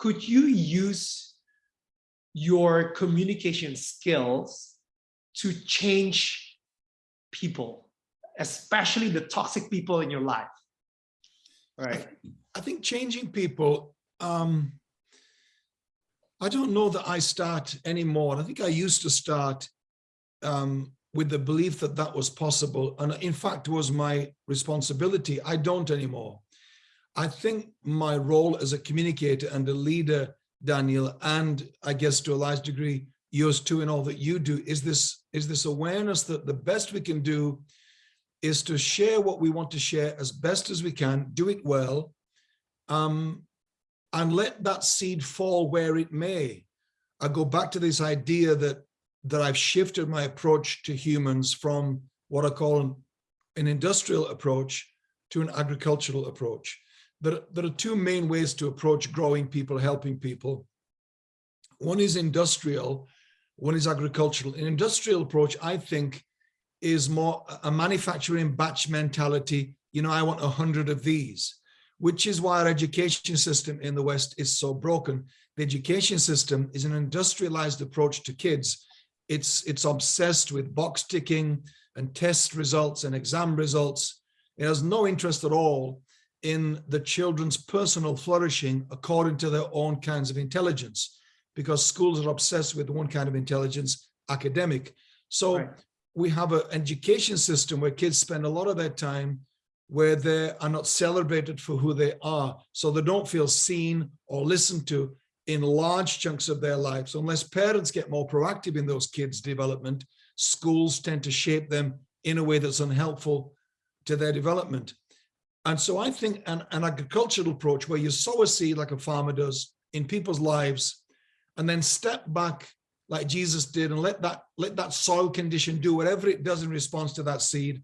could you use your communication skills to change people, especially the toxic people in your life? Right. I think changing people, um, I don't know that I start anymore. I think I used to start um, with the belief that that was possible. And in fact, was my responsibility. I don't anymore. I think my role as a communicator and a leader, Daniel, and I guess to a large degree, yours too, and all that you do, is this, is this awareness that the best we can do is to share what we want to share as best as we can, do it well, um, and let that seed fall where it may. I go back to this idea that that I've shifted my approach to humans from what I call an, an industrial approach to an agricultural approach. There, there are two main ways to approach growing people, helping people. One is industrial, one is agricultural. An industrial approach, I think, is more a manufacturing batch mentality. You know, I want a hundred of these, which is why our education system in the West is so broken. The education system is an industrialized approach to kids it's, it's obsessed with box ticking and test results and exam results. It has no interest at all in the children's personal flourishing according to their own kinds of intelligence, because schools are obsessed with one kind of intelligence, academic. So right. we have an education system where kids spend a lot of their time where they are not celebrated for who they are. So they don't feel seen or listened to in large chunks of their lives. Unless parents get more proactive in those kids' development, schools tend to shape them in a way that's unhelpful to their development. And so I think an, an agricultural approach where you sow a seed like a farmer does in people's lives, and then step back like Jesus did and let that, let that soil condition do whatever it does in response to that seed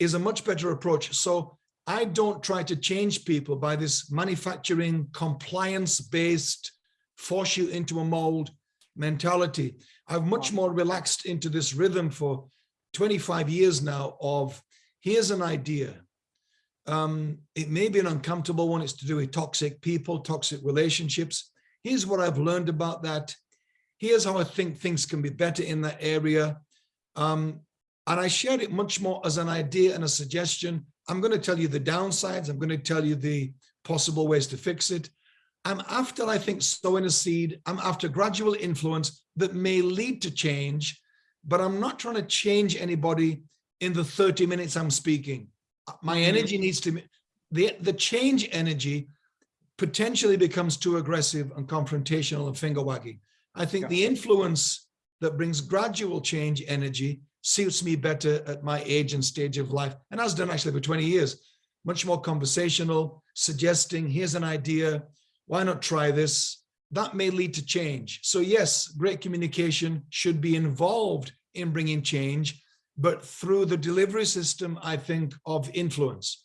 is a much better approach. So I don't try to change people by this manufacturing compliance-based force you into a mold mentality. I've much more relaxed into this rhythm for 25 years now of here's an idea. Um, it may be an uncomfortable one. It's to do with toxic people, toxic relationships. Here's what I've learned about that. Here's how I think things can be better in that area. Um, and I share it much more as an idea and a suggestion. I'm going to tell you the downsides. I'm going to tell you the possible ways to fix it. I'm after, I think, sowing a seed. I'm after gradual influence that may lead to change, but I'm not trying to change anybody in the 30 minutes I'm speaking. My mm-hmm. energy needs to, the, the change energy potentially becomes too aggressive and confrontational and finger wagging. I think the influence that brings gradual change energy suits me better at my age and stage of life and has done actually for 20 years. Much more conversational, suggesting, here's an idea, why not try this? That may lead to change. So yes, great communication should be involved in bringing change, but through the delivery system, I think, of influence.